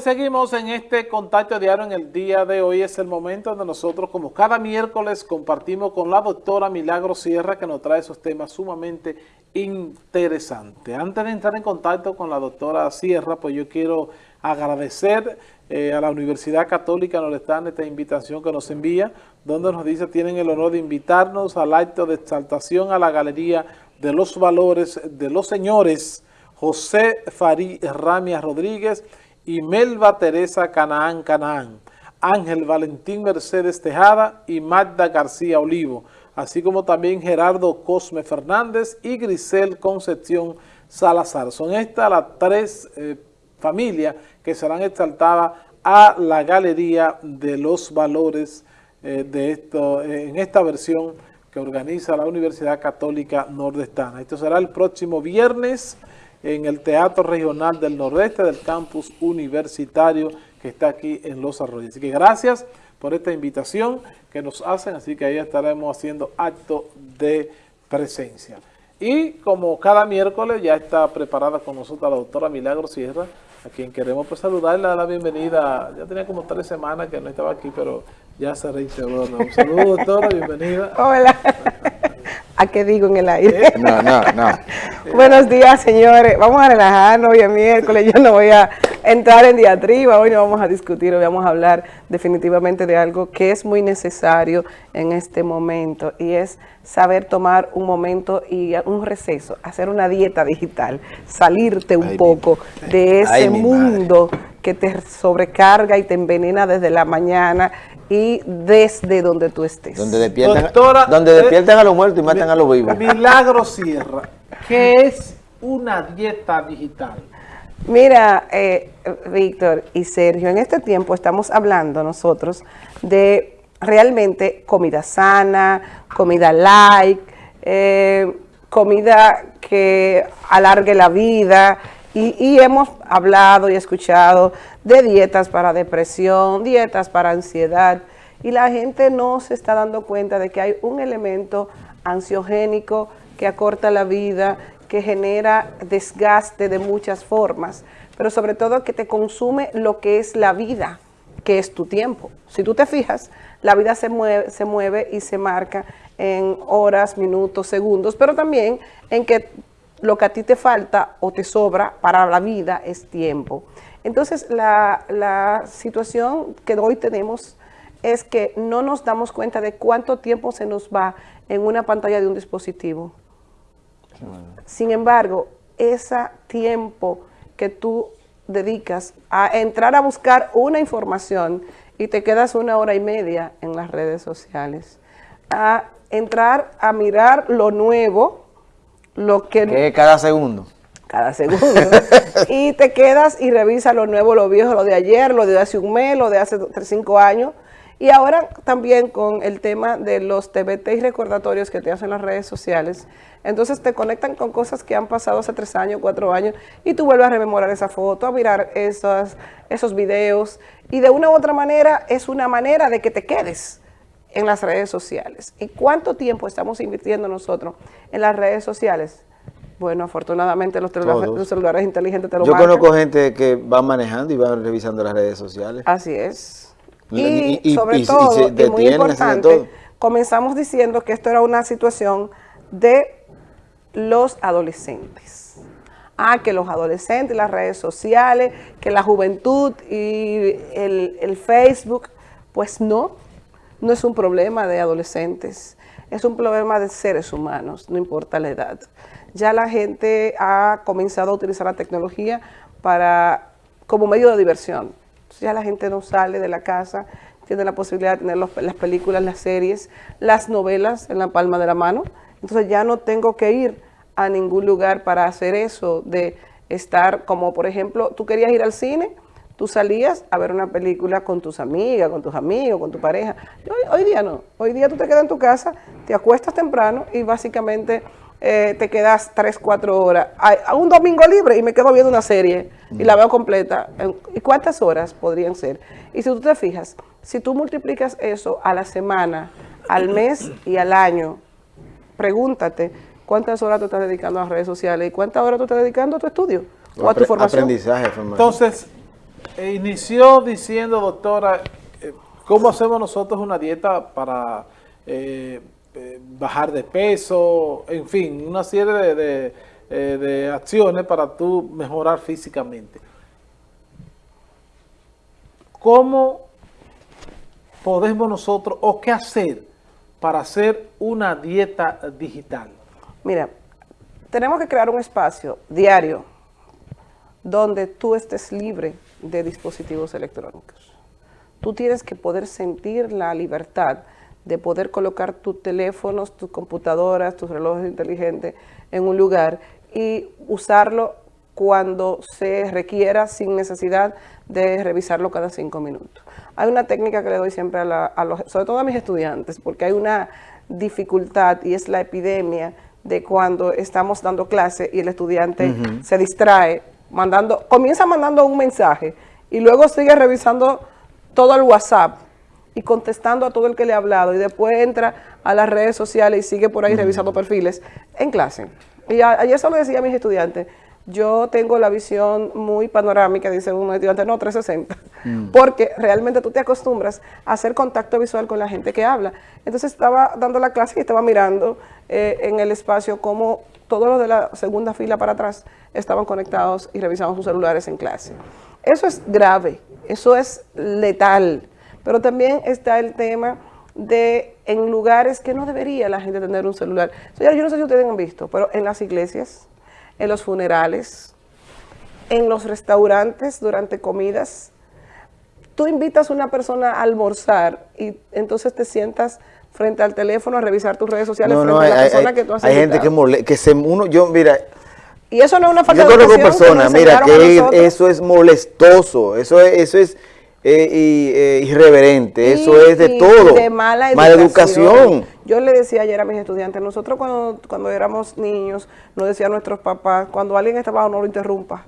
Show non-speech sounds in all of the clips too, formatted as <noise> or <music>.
Seguimos en este contacto diario en el día de hoy. Es el momento donde nosotros, como cada miércoles, compartimos con la doctora Milagro Sierra, que nos trae esos temas sumamente interesantes. Antes de entrar en contacto con la doctora Sierra, pues yo quiero agradecer eh, a la Universidad Católica Nordestana esta invitación que nos envía, donde nos dice tienen el honor de invitarnos al acto de exaltación a la Galería de los Valores de los Señores José Farí Ramia Rodríguez y Melba Teresa Canaán Canaán, Ángel Valentín Mercedes Tejada y Magda García Olivo, así como también Gerardo Cosme Fernández y Grisel Concepción Salazar. Son estas las tres eh, familias que serán exaltadas a la Galería de los Valores eh, de esto, eh, en esta versión que organiza la Universidad Católica Nordestana. Esto será el próximo viernes en el Teatro Regional del Nordeste del Campus Universitario que está aquí en Los Arroyos. Así que gracias por esta invitación que nos hacen, así que ahí estaremos haciendo acto de presencia. Y como cada miércoles ya está preparada con nosotros la doctora Milagro Sierra, a quien queremos pues saludarle, dar la bienvenida. Ya tenía como tres semanas que no estaba aquí, pero ya se reintegró. Un saludo, doctora, bienvenida. Hola. ¿A qué digo en el aire? No, no, no. <laughs> Buenos días, señores. Vamos a relajarnos hoy es miércoles. Yo no voy a entrar en diatriba. Hoy no vamos a discutir, hoy vamos a hablar definitivamente de algo que es muy necesario en este momento y es saber tomar un momento y un receso, hacer una dieta digital, salirte un poco de ese mundo que te sobrecarga y te envenena desde la mañana y desde donde tú estés. Donde despiertan, donde eh, despiertan a los muertos y matan a los vivos. Milagro Sierra, ¿qué es una dieta digital? Mira, eh, Víctor y Sergio, en este tiempo estamos hablando nosotros de realmente comida sana, comida light, eh, comida que alargue la vida, y, hemos hablado y escuchado de dietas para depresión, dietas para ansiedad, y la gente no se está dando cuenta de que hay un elemento ansiogénico que acorta la vida, que genera desgaste de muchas formas, pero sobre todo que te consume lo que es la vida, que es tu tiempo. Si tú te fijas, la vida se mueve, se mueve y se marca en horas, minutos, segundos, pero también en que lo que a ti te falta o te sobra para la vida es tiempo. Entonces, la, situación que hoy tenemos es que no nos damos cuenta de cuánto tiempo se nos va en una pantalla de un dispositivo. Sin embargo, ese tiempo que tú dedicas a entrar a buscar una información y te quedas una hora y media en las redes sociales, a entrar a mirar lo nuevo, lo que... cada segundo. Cada segundo. <laughs> y te quedas y revisas lo nuevo, lo viejo, lo de ayer, lo de hace un mes, lo de hace cinco años. Y ahora también con el tema de los TBT y recordatorios que te hacen las redes sociales, entonces te conectan con cosas que han pasado hace tres años, cuatro años, y tú vuelves a rememorar esa foto, a mirar esos, esos videos, y de una u otra manera es una manera de que te quedes en las redes sociales. ¿Y cuánto tiempo estamos invirtiendo nosotros en las redes sociales? Bueno, afortunadamente los celulares, inteligentes te lo Yo conozco gente que va manejando y va revisando las redes sociales. Así es. Y, sobre todo, y, muy importante, comenzamos diciendo que esto era una situación de los adolescentes. Ah, que los adolescentes, las redes sociales, que la juventud y el, el Facebook, pues no, no es un problema de adolescentes, es un problema de seres humanos, no importa la edad. Ya la gente ha comenzado a utilizar la tecnología para como medio de diversión. Ya la gente no sale de la casa, tiene la posibilidad de tener las películas, las series, las novelas en la palma de la mano. Entonces ya no tengo que ir a ningún lugar para hacer eso, de estar como por ejemplo, tú querías ir al cine, tú salías a ver una película con tus amigas, con tus amigos, con tu pareja. Hoy, día no. Hoy día tú te quedas en tu casa, te acuestas temprano y básicamente eh, te quedas 3, 4 horas. A, un domingo libre y me quedo viendo una serie y la veo completa. ¿Y cuántas horas podrían ser? Y si tú te fijas, si tú multiplicas eso a la semana, al mes y al año, pregúntate cuántas horas tú estás dedicando a las redes sociales y cuántas horas tú estás dedicando a tu estudio o a tu formación. Aprendizaje, formación. Entonces, eh, inició diciendo, doctora, eh, ¿cómo hacemos nosotros una dieta para eh, bajar de peso? En fin, una serie de, de, eh, de acciones para tú mejorar físicamente. ¿Cómo podemos nosotros, o qué hacer para hacer una dieta digital? Mira, tenemos que crear un espacio diario donde tú estés libre de dispositivos electrónicos. Tú tienes que poder sentir la libertad de poder colocar tus teléfonos, tus computadoras, tus relojes inteligentes en un lugar y usarlo cuando se requiera sin necesidad de revisarlo cada cinco minutos. Hay una técnica que le doy siempre a, la, a los, sobre todo a mis estudiantes, porque hay una dificultad y es la epidemia de cuando estamos dando clase y el estudiante uh -huh. se distrae, mandando, comienza mandando un mensaje y luego sigue revisando todo el WhatsApp y contestando a todo el que le ha hablado y después entra a las redes sociales y sigue por ahí uh -huh. revisando perfiles en clase. Y ayer eso le decía a mis estudiantes, yo tengo la visión muy panorámica, dice un estudiante, no, 360, mm. porque realmente tú te acostumbras a hacer contacto visual con la gente que habla. Entonces estaba dando la clase y estaba mirando eh, en el espacio cómo todos los de la segunda fila para atrás estaban conectados y revisaban sus celulares en clase. Eso es grave, eso es letal, pero también está el tema de en lugares que no debería la gente tener un celular. Señores, yo no sé si ustedes han visto, pero en las iglesias, en los funerales, en los restaurantes durante comidas. Tú invitas a una persona a almorzar y entonces te sientas frente al teléfono a revisar tus redes sociales no, frente no, a la hay, persona hay, que tú has Hay invitado. gente que, mole, que se uno, yo, mira, y eso no es una falta yo de conozco educación personas, mira, que eso es molestoso, eso es, eso es eh, y, eh, irreverente, y, eso es de y todo. De mala educación. mala educación. Yo le decía ayer a mis estudiantes, nosotros cuando, cuando éramos niños, nos decían nuestros papás, cuando alguien está abajo no lo interrumpa,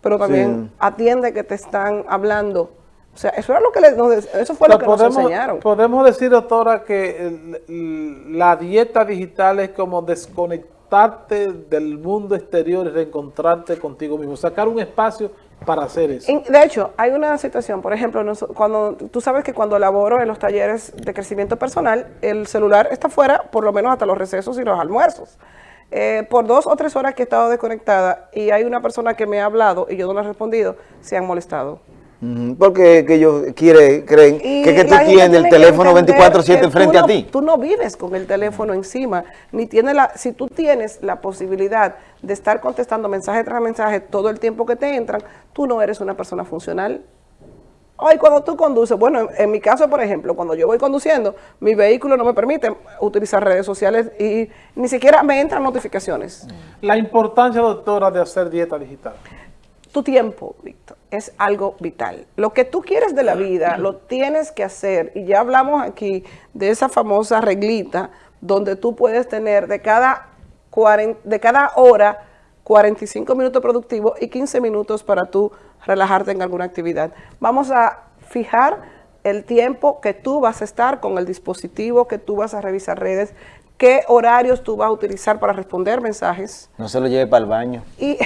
pero también sí. atiende que te están hablando. O sea, eso era lo que les, eso fue lo que podemos, nos enseñaron. Podemos decir, doctora, que la dieta digital es como desconectarte del mundo exterior y reencontrarte contigo mismo, sacar un espacio para hacer eso. De hecho, hay una situación, por ejemplo, cuando tú sabes que cuando laboro en los talleres de crecimiento personal, el celular está fuera por lo menos hasta los recesos y los almuerzos. Eh, por dos o tres horas que he estado desconectada y hay una persona que me ha hablado y yo no le he respondido, se han molestado. Porque que ellos quiere, creen y que, que tú tienes el teléfono 24-7 enfrente no, a ti. Tú no vives con el teléfono encima, ni tienes la, si tú tienes la posibilidad de estar contestando mensaje tras mensaje todo el tiempo que te entran, tú no eres una persona funcional. Ay, cuando tú conduces, bueno, en, en, mi caso, por ejemplo, cuando yo voy conduciendo, mi vehículo no me permite utilizar redes sociales y ni siquiera me entran notificaciones. La importancia, doctora, de hacer dieta digital. Tu tiempo, Víctor, es algo vital. Lo que tú quieres de la vida, lo tienes que hacer. Y ya hablamos aquí de esa famosa reglita donde tú puedes tener de cada, 40, de cada hora 45 minutos productivos y 15 minutos para tú relajarte en alguna actividad. Vamos a fijar el tiempo que tú vas a estar con el dispositivo, que tú vas a revisar redes, qué horarios tú vas a utilizar para responder mensajes. No se lo lleve para el baño. Y,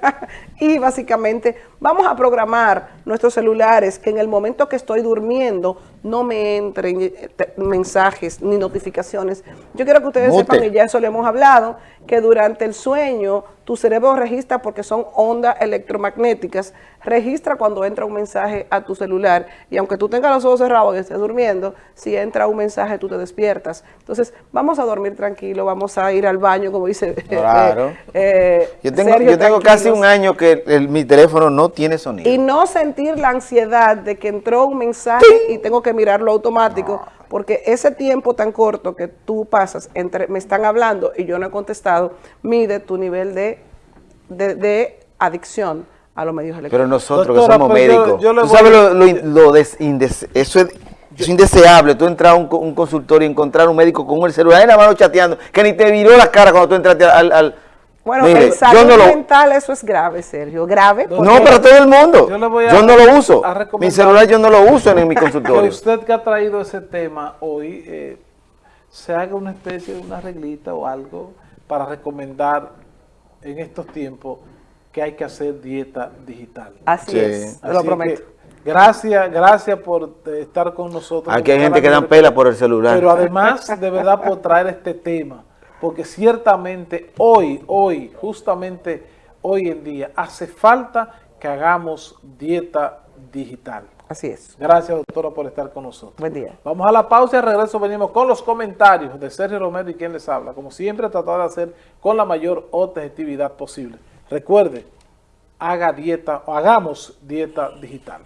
<laughs> y básicamente vamos a programar nuestros celulares que en el momento que estoy durmiendo no me entren mensajes ni notificaciones. Yo quiero que ustedes Mute. sepan, y ya eso le hemos hablado, que durante el sueño tu cerebro registra porque son ondas electromagnéticas, registra cuando entra un mensaje a tu celular y aunque tú tengas los ojos cerrados y estés durmiendo, si entra un mensaje tú te despiertas. Entonces vamos a dormir tranquilo, vamos a ir al baño como dice Claro. Eh, eh, yo tengo, yo tengo casi un año que el, mi teléfono no tiene sonido. Y no sentir la ansiedad de que entró un mensaje y tengo que mirarlo automático, no. Porque ese tiempo tan corto que tú pasas entre me están hablando y yo no he contestado, mide tu nivel de, de, de adicción a los medios electrónicos. Pero nosotros Doctora, que somos médicos, yo, yo tú sabes lo, lo, lo des, indes, eso es, es indeseable, tú entrar a un, un, consultorio y encontrar un médico con el celular en la mano chateando, que ni te viró la cara cuando tú entraste al... al bueno, Mire, en salud no lo... mental eso es grave, Sergio, grave. No, para todo el mundo. Yo, a, yo no lo uso. Mi celular yo no lo uso en, en mi <laughs> consultorio. Que usted que ha traído ese tema hoy, eh, se haga una especie de una reglita o algo para recomendar en estos tiempos que hay que hacer dieta digital. Así es, lo prometo. Gracias, gracias por estar con nosotros. Aquí hay gente que dan pela por el celular. Pero además, de verdad, por traer este tema, porque ciertamente hoy, hoy, justamente hoy en día, hace falta que hagamos dieta digital. Así es. Gracias, doctora, por estar con nosotros. Buen día. Vamos a la pausa y al regreso venimos con los comentarios de Sergio Romero y quien les habla. Como siempre, tratar de hacer con la mayor objetividad posible. Recuerde, haga dieta, o hagamos dieta digital.